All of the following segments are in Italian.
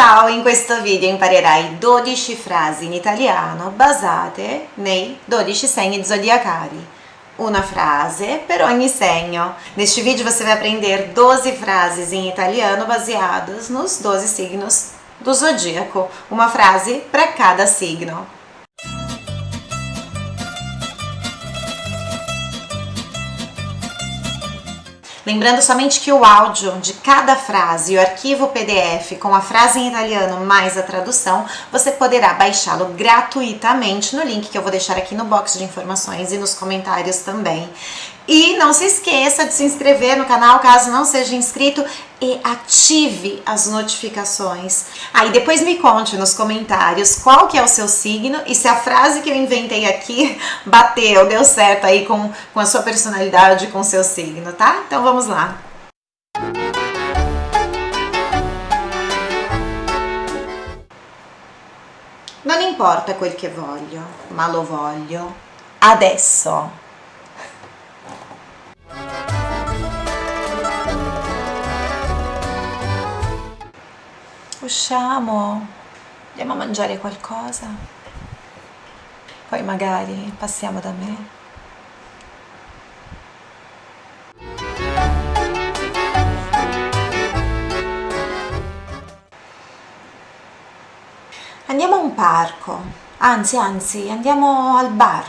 Ciao, in questo video imparerai 12 frasi in italiano basate nei 12 segni zodiacali. Uma frase per ogni segno. Neste vídeo você vai aprender 12 frases em italiano baseadas nos 12 signos do zodíaco. Uma frase para cada signo. Lembrando somente que o áudio de cada frase e o arquivo PDF com a frase em italiano mais a tradução, você poderá baixá-lo gratuitamente no link que eu vou deixar aqui no box de informações e nos comentários também. E não se esqueça de se inscrever no canal caso não seja inscrito e ative as notificações. Aí ah, depois me conte nos comentários qual que é o seu signo e se a frase que eu inventei aqui bateu, deu certo aí com, com a sua personalidade, com o seu signo, tá? Então vamos lá. Non importa quel che voglio, ma lo voglio adesso. Usciamo, andiamo a mangiare qualcosa, poi magari passiamo da me. Andiamo a un parco, anzi anzi andiamo al bar,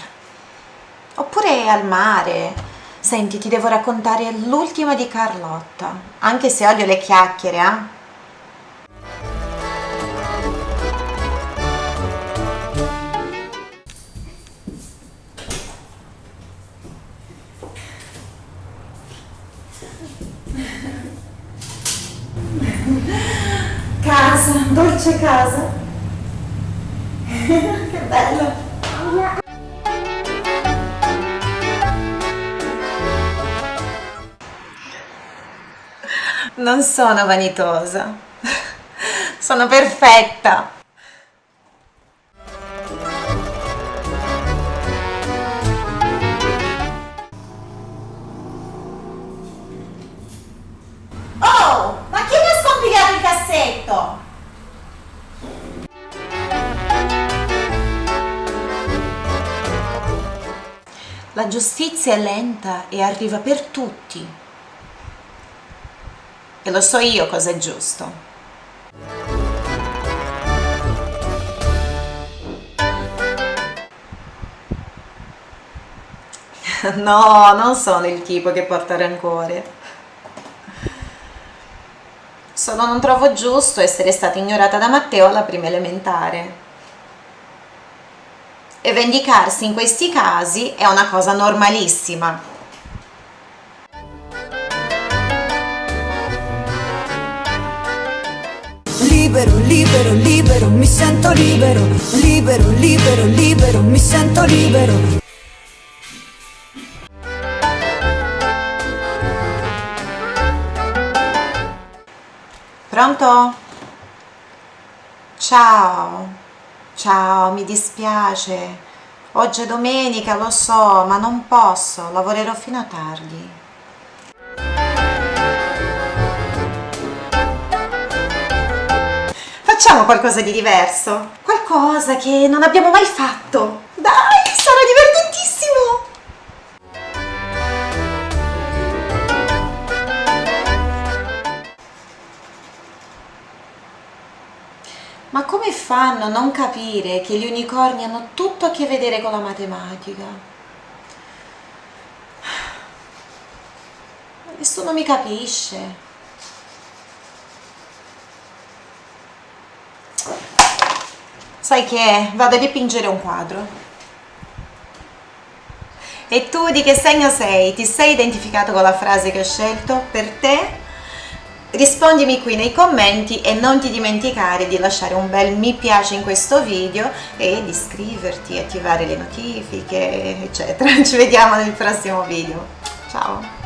oppure al mare. Senti, ti devo raccontare l'ultima di Carlotta, anche se odio le chiacchiere, eh? Casa, dolce casa. che bello. Non sono vanitosa, sono perfetta. La giustizia è lenta e arriva per tutti. E lo so io cosa è giusto. No, non sono il tipo che porta rancore. Solo non trovo giusto essere stata ignorata da Matteo alla prima elementare e vendicarsi in questi casi è una cosa normalissima. Libero, libero, libero, mi sento libero, libero, libero, libero, mi sento libero. Pronto? Ciao. Ciao, mi dispiace. Oggi è domenica, lo so, ma non posso, lavorerò fino a tardi. Facciamo qualcosa di diverso, qualcosa che non abbiamo mai fatto. Dai, sarà divertentissimo! Ma come fanno a non capire che gli unicorni hanno tutto a che vedere con la matematica? Nessuno mi capisce. Sai che vado a dipingere un quadro. E tu di che segno sei? Ti sei identificato con la frase che ho scelto per te? Rispondimi qui nei commenti e non ti dimenticare di lasciare un bel mi piace in questo video e di iscriverti, attivare le notifiche eccetera. Ci vediamo nel prossimo video. Ciao